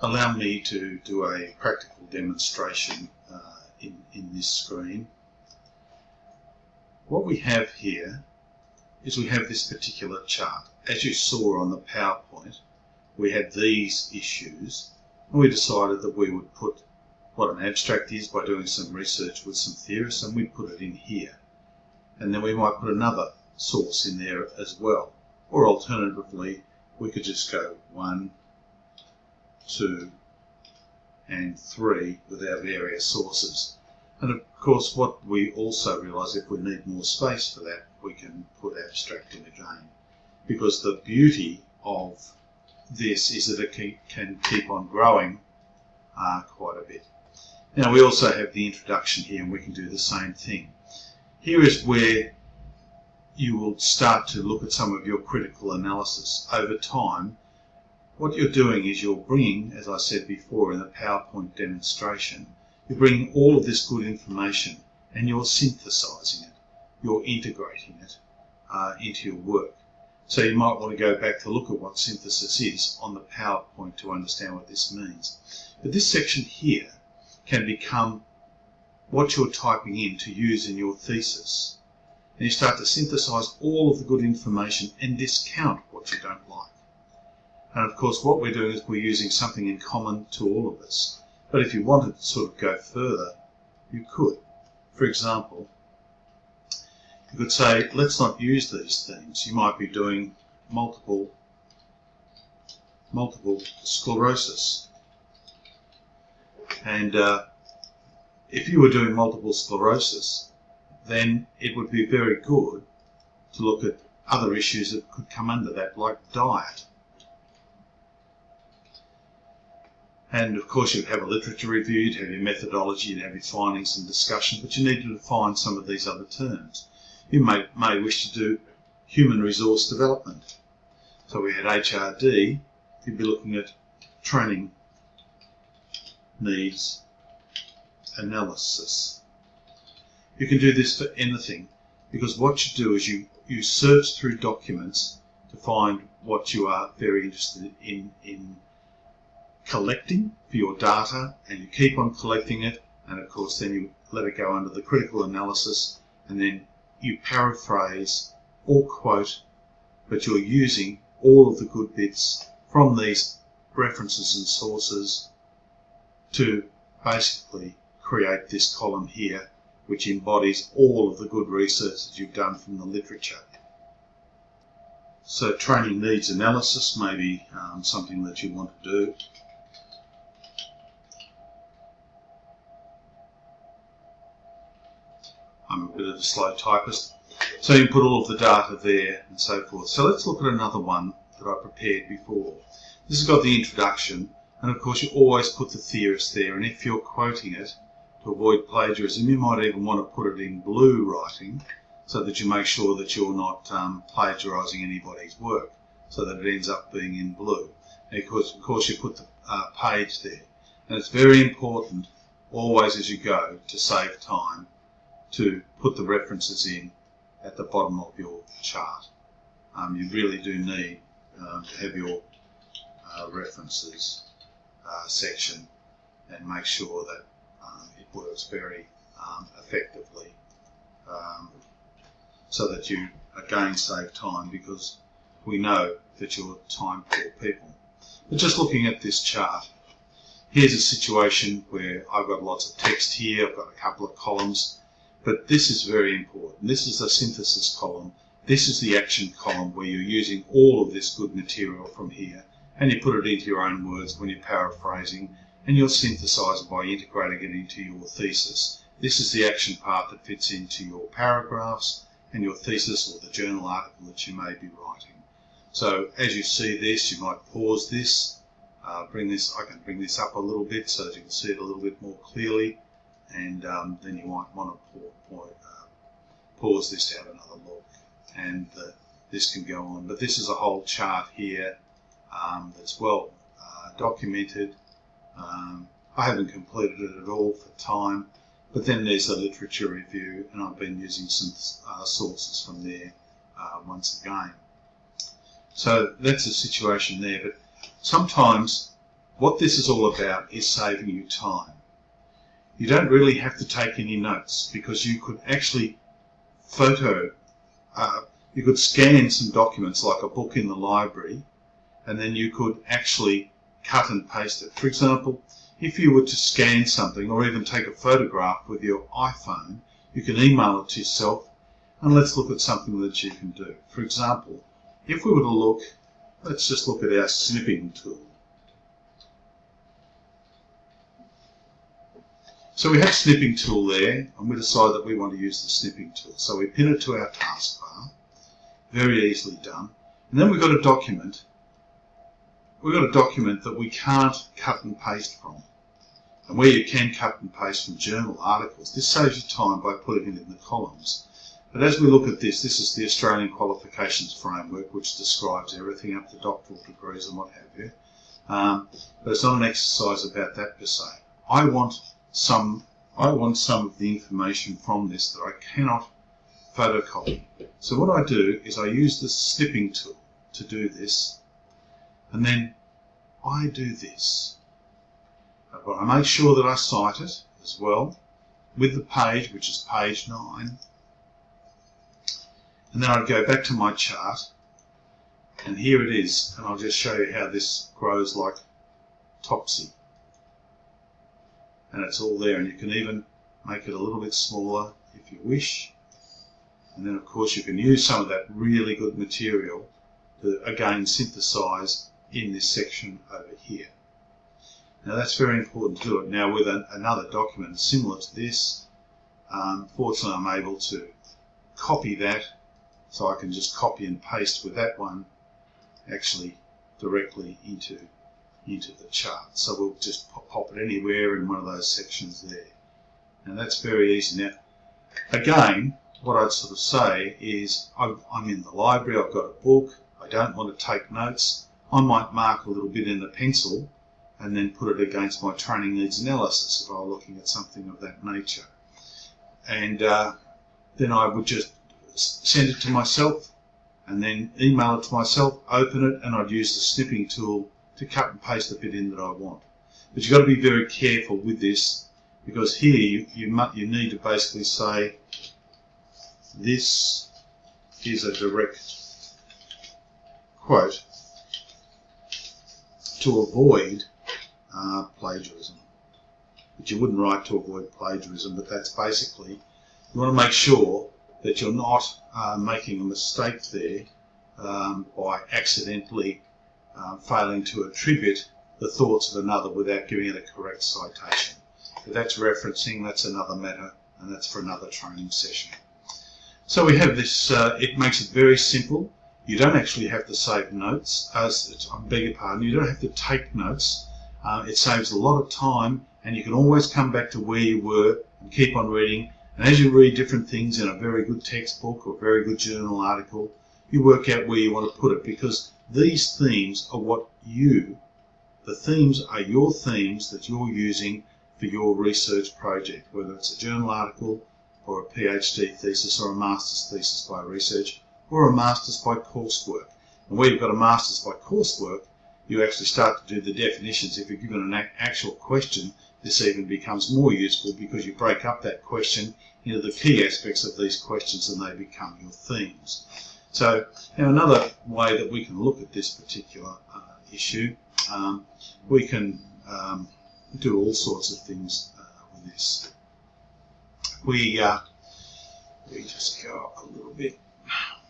allow me to do a practical demonstration uh, in, in this screen. What we have here is we have this particular chart. As you saw on the PowerPoint, we had these issues and we decided that we would put what an abstract is by doing some research with some theorists and we'd put it in here. And then we might put another source in there as well. Or alternatively, we could just go one, two, and three with our various sources. And of course, what we also realise, if we need more space for that, we can put abstract in again. Because the beauty of this is that it can keep on growing uh, quite a bit. Now we also have the introduction here and we can do the same thing. Here is where you will start to look at some of your critical analysis. Over time, what you're doing is you're bringing, as I said before in the PowerPoint demonstration, you're bringing all of this good information and you're synthesizing it. You're integrating it uh, into your work. So you might want to go back to look at what synthesis is on the PowerPoint to understand what this means. But this section here can become what you're typing in to use in your thesis. And you start to synthesize all of the good information and discount what you don't like. And of course, what we're doing is we're using something in common to all of us. But if you wanted to sort of go further, you could. For example, you could say, let's not use these things. You might be doing multiple, multiple sclerosis. And uh, if you were doing multiple sclerosis, then it would be very good to look at other issues that could come under that, like diet. And of course, you'd have a literature review, you'd have your methodology, you'd have your findings and discussion, but you need to define some of these other terms. You may, may wish to do human resource development. So we had HRD, you'd be looking at training needs analysis. You can do this for anything because what you do is you, you search through documents to find what you are very interested in, in collecting for your data and you keep on collecting it and of course then you let it go under the critical analysis and then you paraphrase or quote but you're using all of the good bits from these references and sources to basically create this column here which embodies all of the good research that you've done from the literature. So training needs analysis may be um, something that you want to do. I'm a bit of a slow typist. So you can put all of the data there and so forth. So let's look at another one that I prepared before. This has got the introduction and of course you always put the theorist there and if you're quoting it to avoid plagiarism you might even want to put it in blue writing so that you make sure that you're not um, plagiarizing anybody's work so that it ends up being in blue. And of course, of course you put the uh, page there and it's very important always as you go to save time to put the references in at the bottom of your chart. Um, you really do need um, to have your uh, references uh, section and make sure that um, it works very um, effectively um, so that you again save time because we know that you're time poor people. But just looking at this chart, here's a situation where I've got lots of text here, I've got a couple of columns, but this is very important. This is the synthesis column. This is the action column where you're using all of this good material from here and you put it into your own words when you're paraphrasing and you'll synthesize by integrating it into your thesis. This is the action part that fits into your paragraphs and your thesis or the journal article that you may be writing. So as you see this, you might pause this, uh, bring this, I can bring this up a little bit so that you can see it a little bit more clearly and um, then you might want to uh, pause this to have another look and uh, this can go on. But this is a whole chart here um, that's well uh, documented. Um, I haven't completed it at all for time, but then there's a literature review, and I've been using some uh, sources from there uh, once again. So that's the situation there, but sometimes what this is all about is saving you time. You don't really have to take any notes because you could actually photo, uh, you could scan some documents like a book in the library and then you could actually cut and paste it. For example, if you were to scan something or even take a photograph with your iPhone, you can email it to yourself and let's look at something that you can do. For example, if we were to look, let's just look at our snipping tool. So we have snipping tool there, and we decide that we want to use the snipping tool. So we pin it to our taskbar, very easily done. And then we've got a document. We've got a document that we can't cut and paste from. And where you can cut and paste from journal articles, this saves you time by putting it in the columns. But as we look at this, this is the Australian Qualifications Framework, which describes everything up to doctoral degrees and what have you. Um, but it's not an exercise about that per se. I want some, I want some of the information from this that I cannot photocopy. So what I do is I use the snipping tool to do this, and then I do this. But I make sure that I cite it as well with the page, which is page 9. And then I'd go back to my chart, and here it is, and I'll just show you how this grows like topsy and it's all there and you can even make it a little bit smaller if you wish and then of course you can use some of that really good material to again synthesize in this section over here. Now that's very important to do it. Now with an, another document similar to this, um, fortunately I'm able to copy that so I can just copy and paste with that one actually directly into into the chart. So we'll just pop it anywhere in one of those sections there. And that's very easy. Now, again, what I'd sort of say is I'm in the library, I've got a book, I don't want to take notes. I might mark a little bit in the pencil and then put it against my training needs analysis if I were looking at something of that nature. And uh, then I would just send it to myself and then email it to myself, open it, and I'd use the snipping tool to cut and paste the bit in that I want. But you've got to be very careful with this because here you, you, you need to basically say this is a direct quote to avoid uh, plagiarism. But you wouldn't write to avoid plagiarism, but that's basically, you want to make sure that you're not uh, making a mistake there um, by accidentally um, failing to attribute the thoughts of another without giving it a correct citation. If that's referencing, that's another matter, and that's for another training session. So we have this, uh, it makes it very simple. You don't actually have to save notes, as, I beg your pardon, you don't have to take notes. Uh, it saves a lot of time, and you can always come back to where you were and keep on reading. And as you read different things in a very good textbook or very good journal article, you work out where you want to put it because these themes are what you, the themes are your themes that you're using for your research project, whether it's a journal article or a PhD thesis or a master's thesis by research or a master's by coursework. And where you've got a master's by coursework, you actually start to do the definitions. If you're given an actual question, this even becomes more useful because you break up that question into the key aspects of these questions and they become your themes. So now another way that we can look at this particular uh, issue, um, we can um, do all sorts of things uh, with this. We, uh, we just go up a little bit,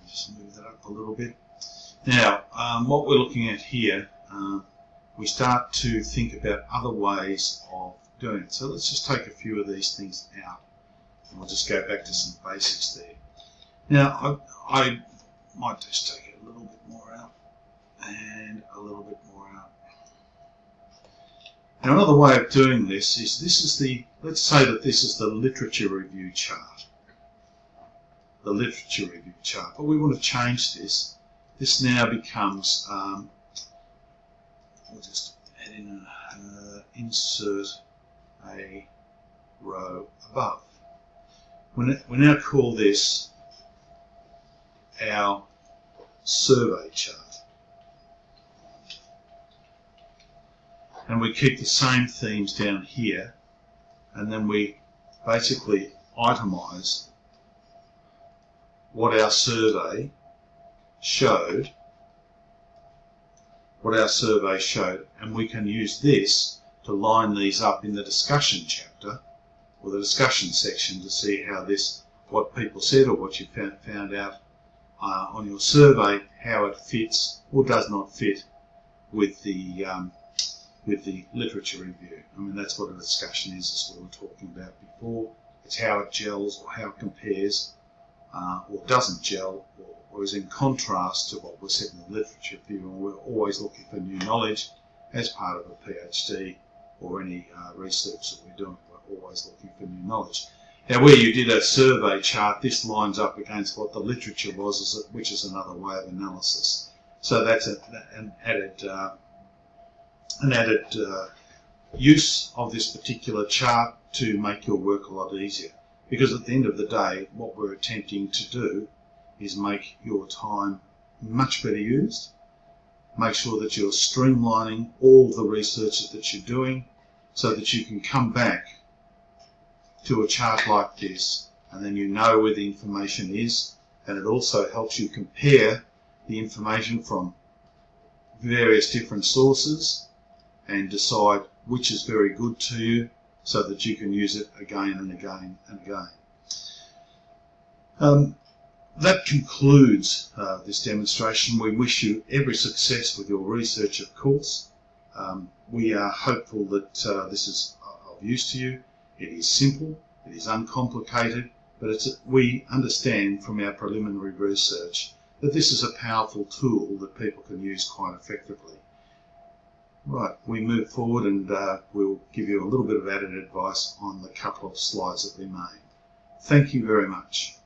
just move that up a little bit. Now, um, what we're looking at here, uh, we start to think about other ways of doing it. So let's just take a few of these things out and we'll just go back to some basics there. Now, I, I might just take it a little bit more out and a little bit more out. Now another way of doing this is this is the, let's say that this is the literature review chart. The literature review chart, but we want to change this. This now becomes, um, we'll just add in a, uh, insert a row above. We now call this our survey chart. and we keep the same themes down here and then we basically itemize what our survey showed what our survey showed and we can use this to line these up in the discussion chapter or the discussion section to see how this what people said or what you found, found out uh, on your survey how it fits or does not fit with the um, with the literature review. I mean that's what a discussion is, as we were talking about before. It's how it gels or how it compares uh, or doesn't gel or, or, is in contrast to what was said in the literature review. And we're always looking for new knowledge as part of a PhD or any uh, research that we're doing. We're always looking for new knowledge. Now, where you did a survey chart, this lines up against what the literature was, which is another way of analysis. So that's an added uh, an added uh, use of this particular chart to make your work a lot easier. Because at the end of the day, what we're attempting to do is make your time much better used, make sure that you're streamlining all the research that you're doing so that you can come back to a chart like this and then you know where the information is and it also helps you compare the information from various different sources and decide which is very good to you so that you can use it again and again and again. Um, that concludes uh, this demonstration. We wish you every success with your research, of course. Um, we are hopeful that uh, this is of use to you. It is simple, it is uncomplicated, but it's, we understand from our preliminary research that this is a powerful tool that people can use quite effectively. Right, we move forward and uh, we'll give you a little bit of added advice on the couple of slides that we made. Thank you very much.